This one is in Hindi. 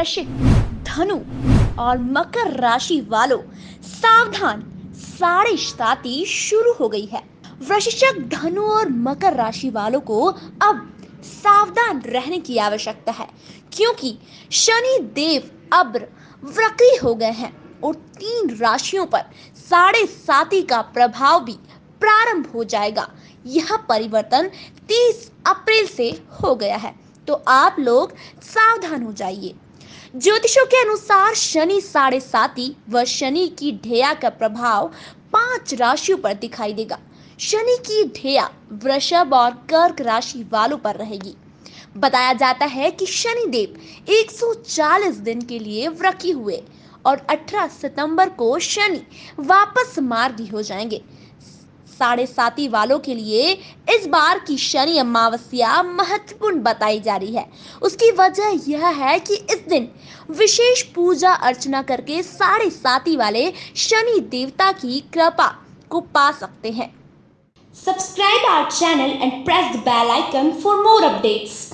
वृश्चिक धनु और मकर राशि वालों सावधान साढ़े साती शुरू हो गई है। वृश्चिक धनु और मकर राशि वालों को अब सावधान रहने की आवश्यकता है, क्योंकि शनि देव अब वक्री हो गए हैं और तीन राशियों पर साढ़े साती का प्रभाव भी प्रारंभ हो जाएगा। यह परिवर्तन 30 अप्रैल से हो गया है तो आप लोग सावधान हो जाइए। ज्योतिषों के अनुसार शनि साढ़े साती व शनि की ढेया का प्रभाव पाँच राशियों पर दिखाई देगा। शनि की ढेया वृषभ और कर्क राशि वालों पर रहेगी। बताया जाता है कि शनि देव 140 दिन के लिए वृकी हुए और 18 सितंबर को शनि वापस मार्गी हो जाएँगे। साढ़े साथी वालों के लिए इस बार की शनि अमावस्या महत्वपूर्ण बताई जा रही है। उसकी वजह यह है कि इस दिन विशेष पूजा अर्चना करके साढ़े साथी वाले शनि देवता की कृपा को पा सकते हैं। Subscribe our channel and press the bell icon for more updates